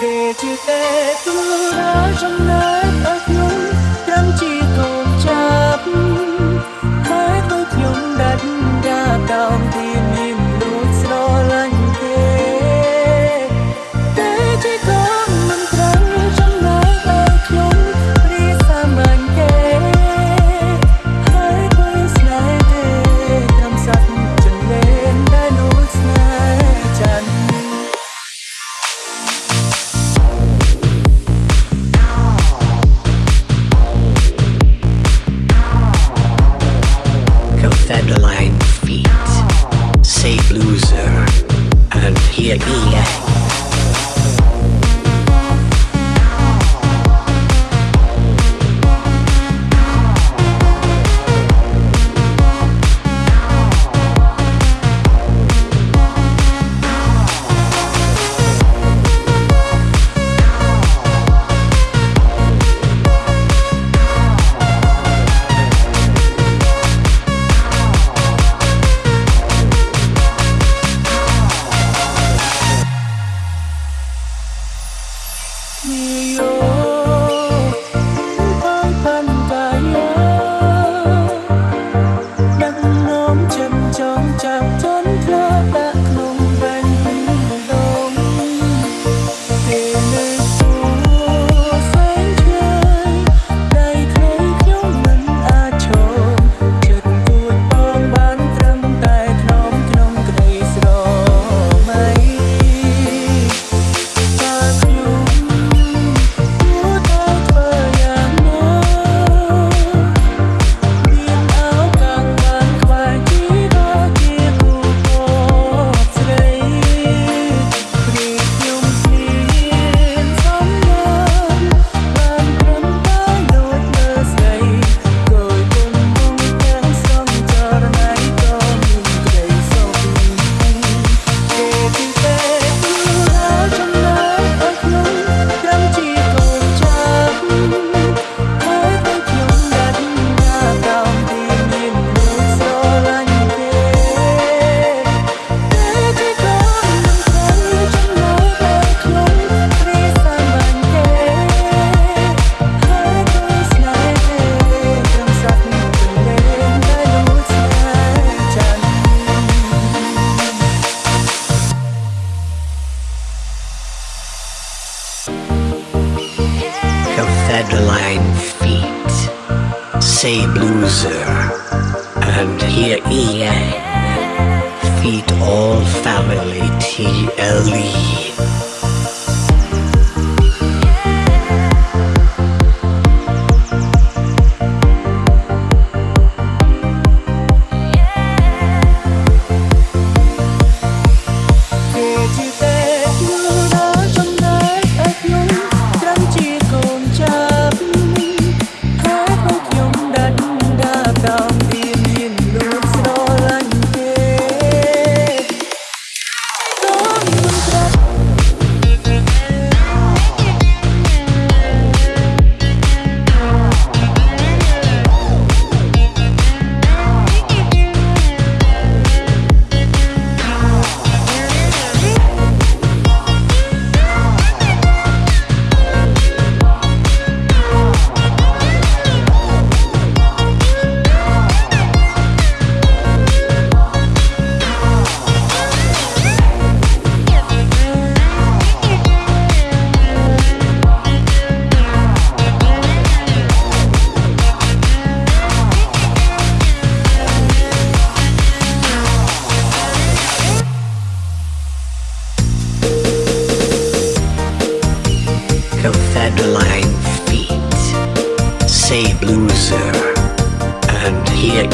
kể chia tay cứ nói trong nơi Say loser, and here, he is. fedeline feet, say blueser, and here EA, feet all family TLE.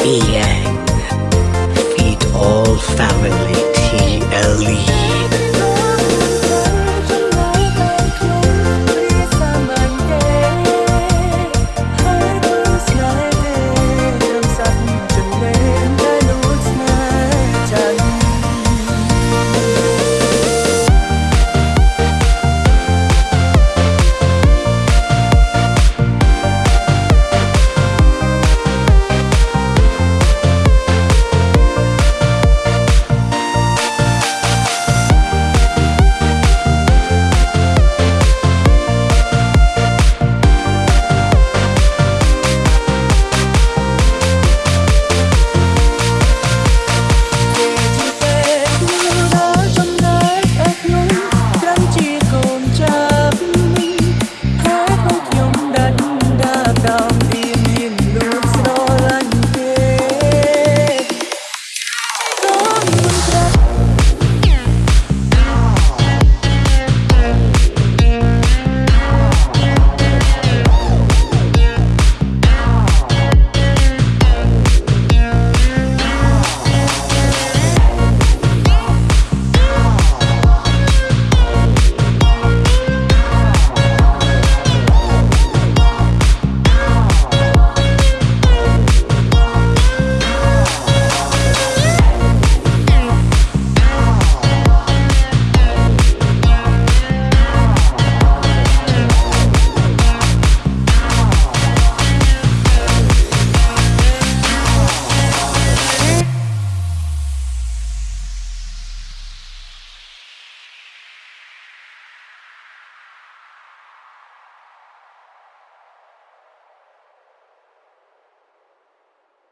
clan. Feed all family TLE.